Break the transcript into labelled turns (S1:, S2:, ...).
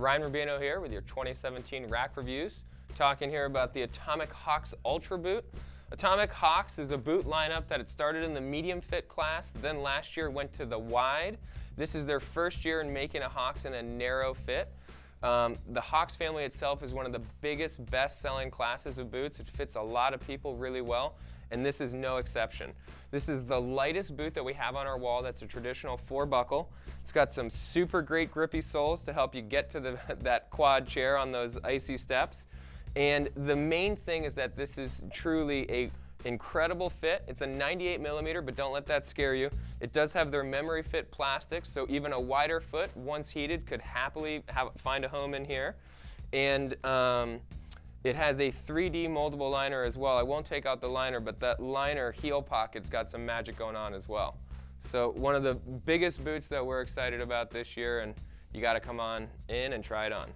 S1: Ryan Rubino here with your 2017 rack reviews. Talking here about the Atomic Hawx Ultra boot. Atomic Hawx is a boot lineup that it started in the medium fit class, then last year went to the wide. This is their first year in making a Hawx in a narrow fit. Um, the Hawx family itself is one of the biggest, best-selling classes of boots. It fits a lot of people really well, and this is no exception. This is the lightest boot that we have on our wall. That's a traditional four buckle. It's got some super great grippy soles to help you get to the, that quad chair on those icy steps. And the main thing is that this is truly a incredible fit. It's a 98 millimeter, but don't let that scare you. It does have their memory fit plastics, so even a wider foot, once heated, could happily have, find a home in here. And um, it has a 3D moldable liner as well. I won't take out the liner, but that liner heel pocket's got some magic going on as well. So one of the biggest boots that we're excited about this year, and you gotta come on in and try it on.